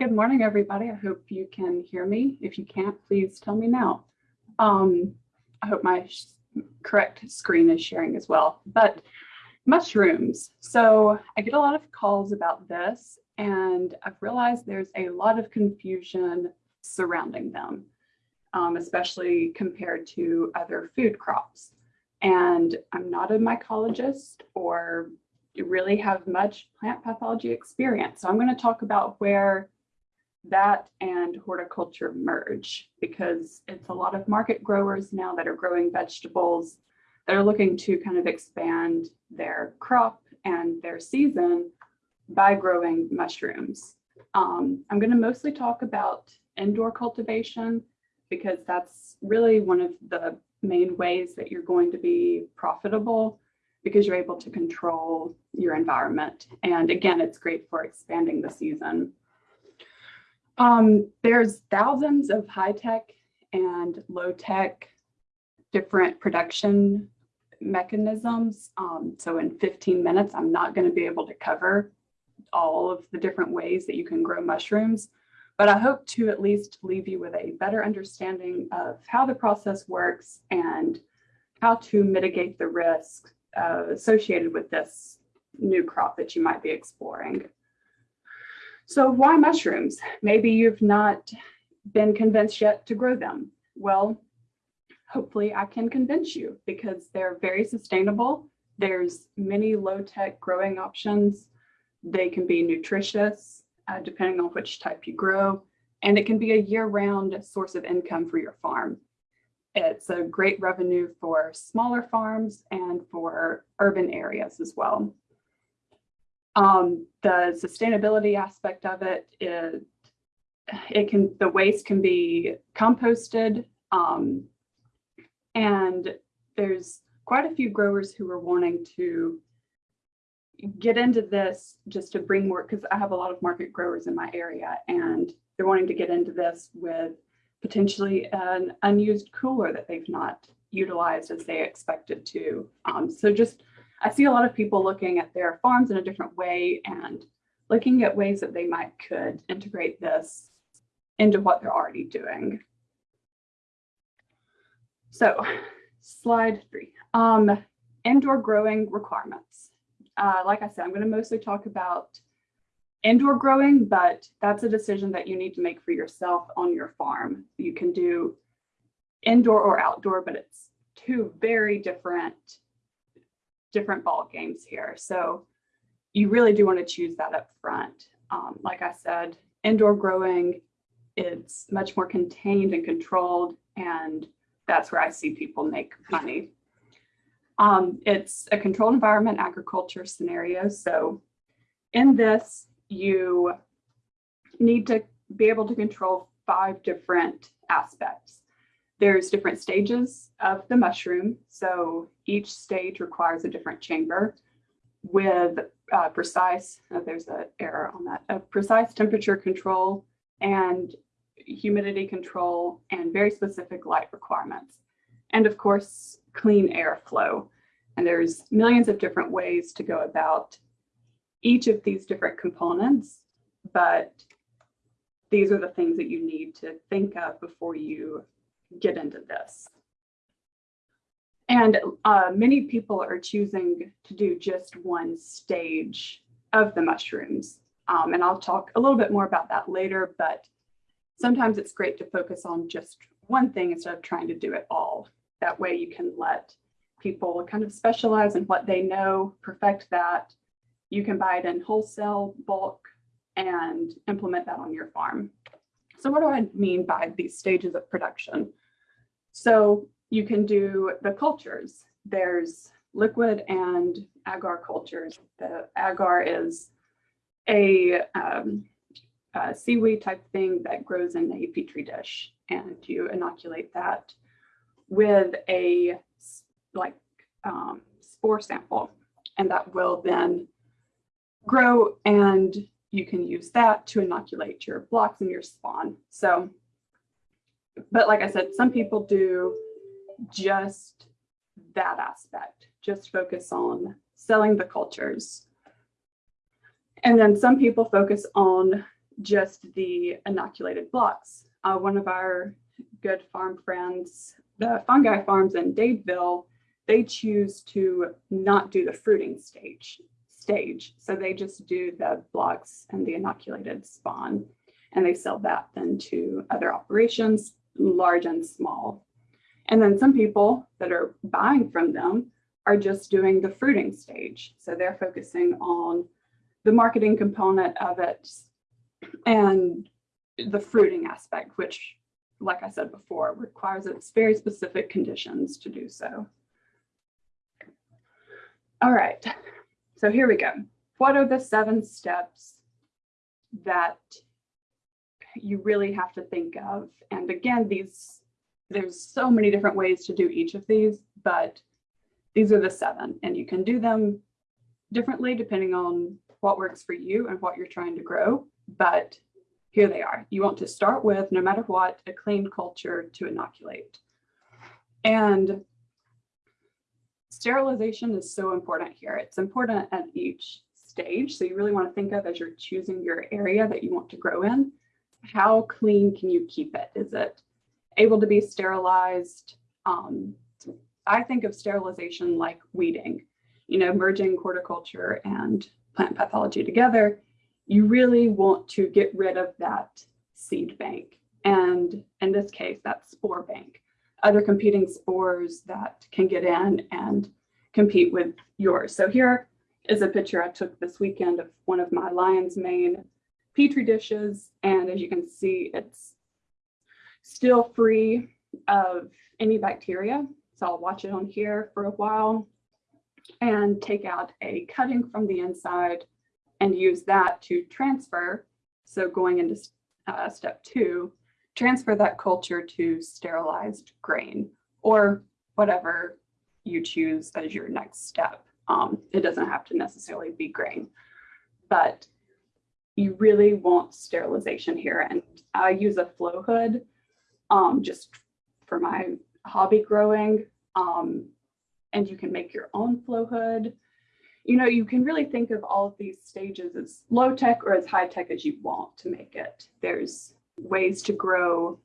Good morning, everybody. I hope you can hear me. If you can't, please tell me now. Um, I hope my correct screen is sharing as well. But mushrooms. So I get a lot of calls about this, and I've realized there's a lot of confusion surrounding them, um, especially compared to other food crops. And I'm not a mycologist or really have much plant pathology experience. So I'm going to talk about where that and horticulture merge because it's a lot of market growers now that are growing vegetables that are looking to kind of expand their crop and their season by growing mushrooms. Um, I'm going to mostly talk about indoor cultivation because that's really one of the main ways that you're going to be profitable because you're able to control your environment. And again, it's great for expanding the season. Um, there's thousands of high tech and low tech different production mechanisms. Um, so in 15 minutes, I'm not going to be able to cover all of the different ways that you can grow mushrooms, but I hope to at least leave you with a better understanding of how the process works and how to mitigate the risk uh, associated with this new crop that you might be exploring. So why mushrooms? Maybe you've not been convinced yet to grow them. Well, hopefully I can convince you because they're very sustainable. There's many low-tech growing options. They can be nutritious, uh, depending on which type you grow, and it can be a year-round source of income for your farm. It's a great revenue for smaller farms and for urban areas as well. Um, the sustainability aspect of it, it, it can, the waste can be composted. Um, and there's quite a few growers who are wanting to get into this just to bring more, because I have a lot of market growers in my area and they're wanting to get into this with potentially an unused cooler that they've not utilized as they expected to. Um, so just I see a lot of people looking at their farms in a different way and looking at ways that they might could integrate this into what they're already doing. So slide three, um, indoor growing requirements. Uh, like I said, I'm going to mostly talk about indoor growing, but that's a decision that you need to make for yourself on your farm. You can do indoor or outdoor, but it's two very different different ball games here. So you really do want to choose that up front. Um, like I said, indoor growing, it's much more contained and controlled, and that's where I see people make money. Um, it's a controlled environment agriculture scenario. So in this, you need to be able to control five different aspects. There's different stages of the mushroom. So each stage requires a different chamber with uh, precise, uh, there's an error on that, a precise temperature control and humidity control and very specific light requirements. And of course, clean airflow. And there's millions of different ways to go about each of these different components, but these are the things that you need to think of before you get into this. And uh, many people are choosing to do just one stage of the mushrooms. Um, and I'll talk a little bit more about that later, but sometimes it's great to focus on just one thing instead of trying to do it all. That way you can let people kind of specialize in what they know, perfect that. You can buy it in wholesale bulk and implement that on your farm. So what do I mean by these stages of production? So you can do the cultures. There's liquid and agar cultures. The agar is a, um, a, seaweed type thing that grows in a petri dish and you inoculate that with a like um, spore sample and that will then grow and you can use that to inoculate your blocks and your spawn. So but like I said, some people do just that aspect, just focus on selling the cultures. And then some people focus on just the inoculated blocks. Uh, one of our good farm friends, the fungi farms in Dadeville, they choose to not do the fruiting stage stage. So they just do the blocks and the inoculated spawn and they sell that then to other operations, large and small. And then some people that are buying from them are just doing the fruiting stage. So they're focusing on the marketing component of it and the fruiting aspect, which, like I said before, requires its very specific conditions to do so. All right, so here we go. What are the seven steps that you really have to think of? And again, these there's so many different ways to do each of these, but these are the seven and you can do them differently depending on what works for you and what you're trying to grow. But here they are. You want to start with, no matter what, a clean culture to inoculate. And sterilization is so important here. It's important at each stage. So you really want to think of as you're choosing your area that you want to grow in, how clean can you keep it? Is it able to be sterilized? Um, I think of sterilization like weeding, you know, merging horticulture and plant pathology together. You really want to get rid of that seed bank. And in this case, that spore bank, other competing spores that can get in and compete with yours. So here is a picture I took this weekend of one of my lion's mane petri dishes. And as you can see, it's still free of any bacteria. So I'll watch it on here for a while and take out a cutting from the inside and use that to transfer. So going into uh, step two, transfer that culture to sterilized grain or whatever you choose as your next step. Um, it doesn't have to necessarily be grain, but you really want sterilization here. And I use a flow hood um, just for my hobby growing. Um, and you can make your own flow hood. You know, you can really think of all of these stages as low tech or as high tech as you want to make it. There's ways to grow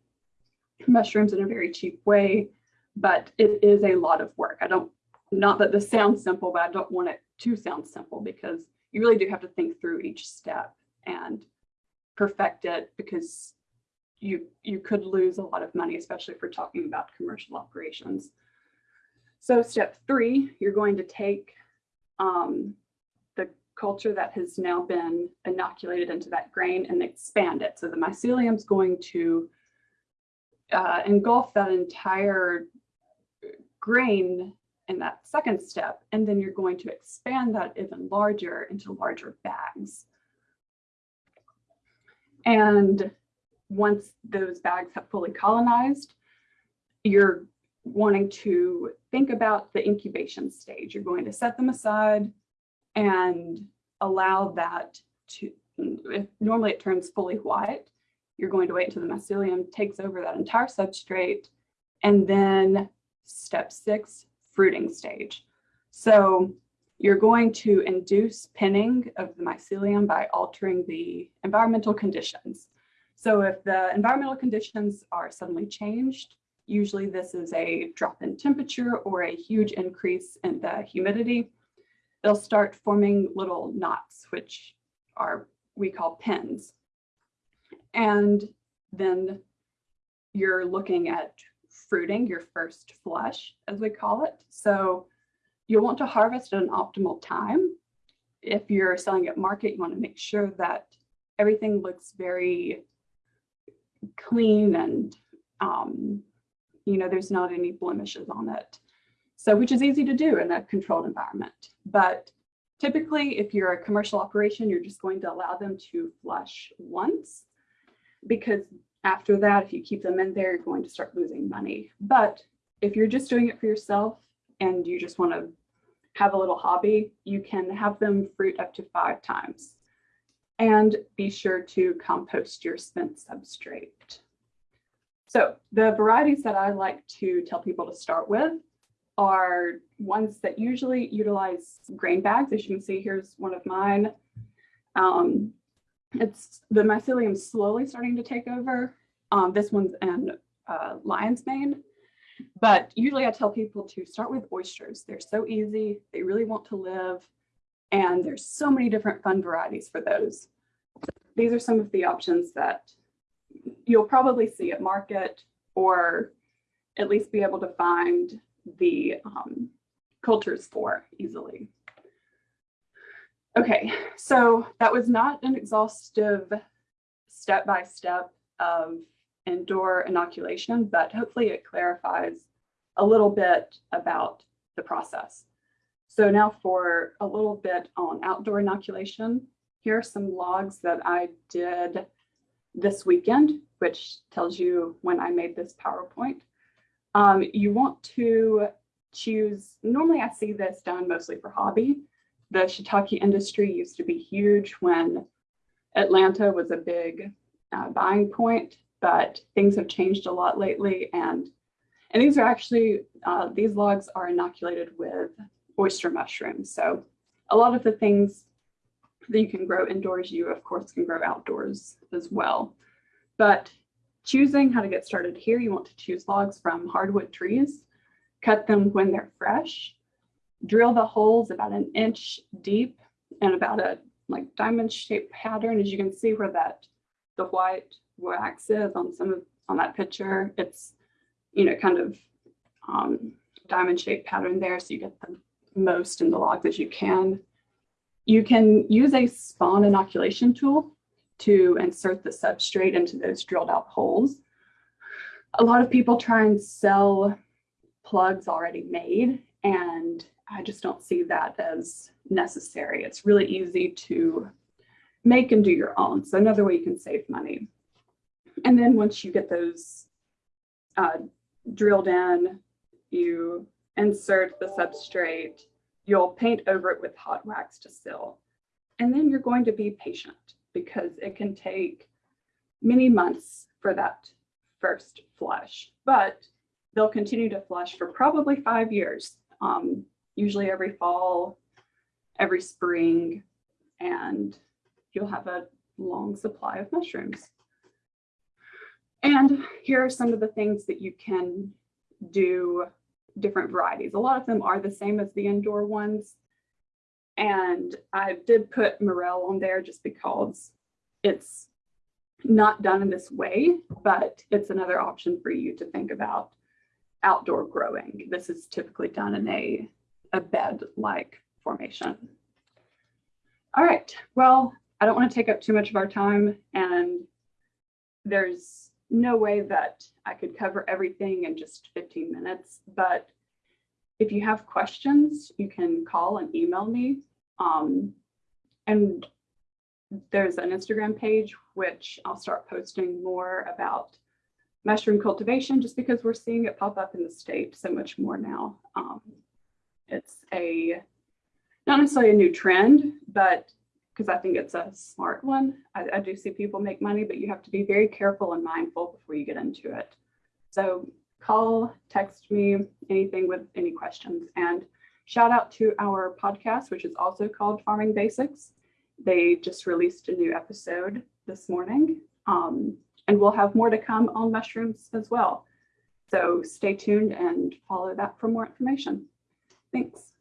mushrooms in a very cheap way, but it is a lot of work. I don't, not that this sounds simple, but I don't want it to sound simple because you really do have to think through each step and perfect it because you you could lose a lot of money, especially if we're talking about commercial operations. So step three, you're going to take um, the culture that has now been inoculated into that grain and expand it. So the mycelium is going to uh, engulf that entire grain in that second step, and then you're going to expand that even larger into larger bags. And once those bags have fully colonized, you're wanting to think about the incubation stage. You're going to set them aside and allow that to, if normally it turns fully white, you're going to wait until the mycelium takes over that entire substrate. And then step six, fruiting stage. So you're going to induce pinning of the mycelium by altering the environmental conditions. So if the environmental conditions are suddenly changed, usually this is a drop in temperature or a huge increase in the humidity, they'll start forming little knots, which are we call pins. And then you're looking at fruiting, your first flush, as we call it. So you'll want to harvest at an optimal time. If you're selling at market, you want to make sure that everything looks very clean and, um, you know, there's not any blemishes on it. So, which is easy to do in a controlled environment. But typically, if you're a commercial operation, you're just going to allow them to flush once because after that, if you keep them in there, you're going to start losing money. But if you're just doing it for yourself and you just want to have a little hobby, you can have them fruit up to five times. And be sure to compost your spent substrate. So the varieties that I like to tell people to start with are ones that usually utilize grain bags. As you can see, here's one of mine. Um, it's the mycelium slowly starting to take over. Um, this one's in uh, lion's mane. But usually I tell people to start with oysters. They're so easy. They really want to live. And there's so many different fun varieties for those. These are some of the options that you'll probably see at market or at least be able to find the um, cultures for easily. Okay, so that was not an exhaustive step-by-step -step of indoor inoculation, but hopefully it clarifies a little bit about the process. So now for a little bit on outdoor inoculation, here are some logs that I did this weekend, which tells you when I made this PowerPoint. Um, you want to choose, normally I see this done mostly for hobby. The shiitake industry used to be huge when Atlanta was a big uh, buying point, but things have changed a lot lately. And, and these are actually, uh, these logs are inoculated with oyster mushrooms. So a lot of the things that you can grow indoors, you of course can grow outdoors as well. But choosing how to get started here, you want to choose logs from hardwood trees, cut them when they're fresh, drill the holes about an inch deep and about a like diamond shaped pattern. As you can see where that the white wax is on some of on that picture, it's you know kind of um, diamond shaped pattern there so you get the most in the logs as you can. You can use a spawn inoculation tool to insert the substrate into those drilled out holes. A lot of people try and sell plugs already made and I just don't see that as necessary. It's really easy to make and do your own. So another way you can save money. And then once you get those uh, drilled in, you insert the substrate, you'll paint over it with hot wax to seal. And then you're going to be patient because it can take many months for that first flush, but they'll continue to flush for probably five years, um, usually every fall, every spring, and you'll have a long supply of mushrooms. And here are some of the things that you can do different varieties. A lot of them are the same as the indoor ones. And I did put morel on there just because it's not done in this way, but it's another option for you to think about outdoor growing. This is typically done in a, a bed-like formation. All right, well, I don't want to take up too much of our time and there's no way that I could cover everything in just 15 minutes, but if you have questions, you can call and email me. Um, and there's an Instagram page, which I'll start posting more about mushroom cultivation, just because we're seeing it pop up in the state so much more now. Um, it's a, not necessarily a new trend, but because I think it's a smart one. I, I do see people make money, but you have to be very careful and mindful before you get into it. So call, text me, anything with any questions. And shout out to our podcast, which is also called Farming Basics. They just released a new episode this morning. Um, and we'll have more to come on mushrooms as well. So stay tuned and follow that for more information. Thanks.